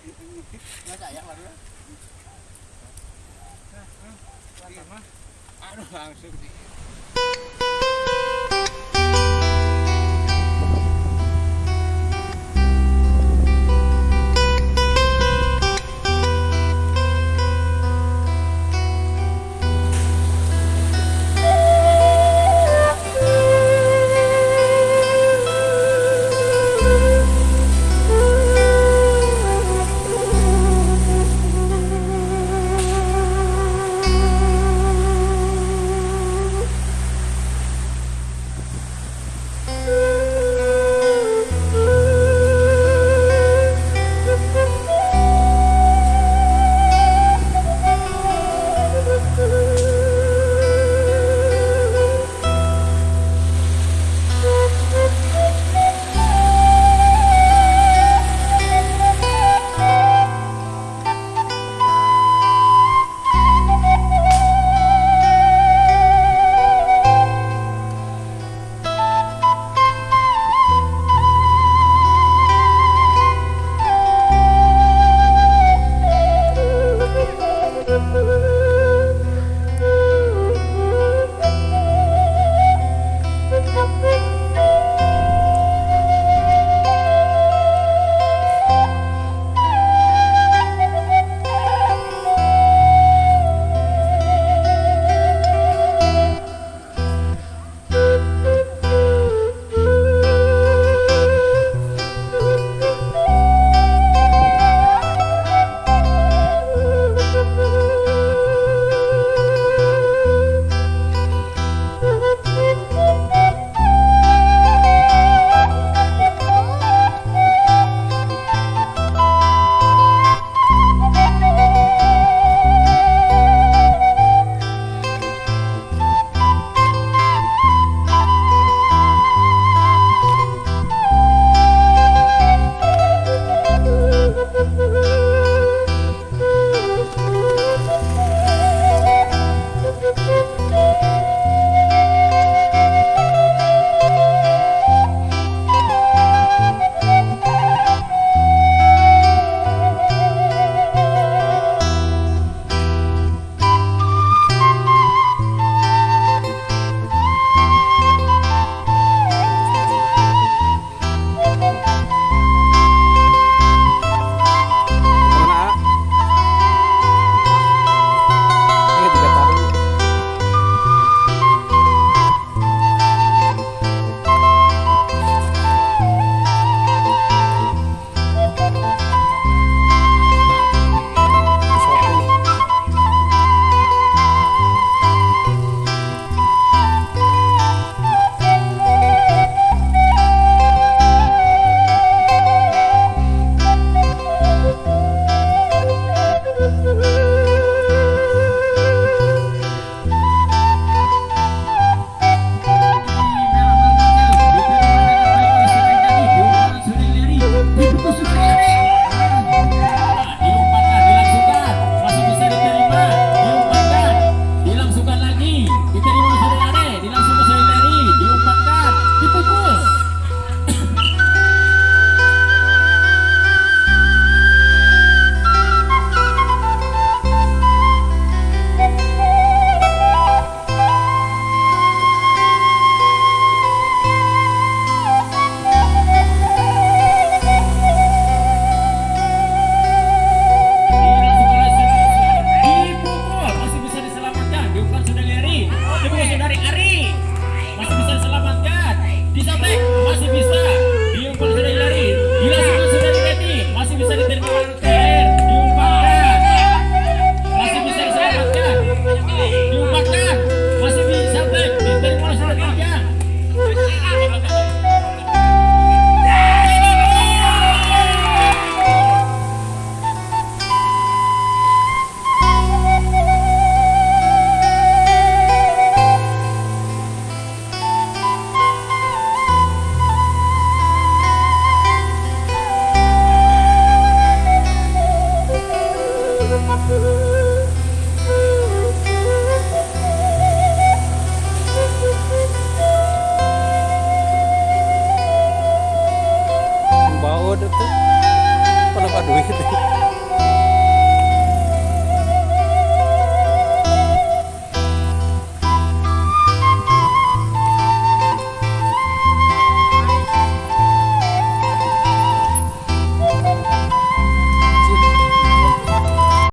Nah, pelan mah. Aduh langsung. baut itu penuh duit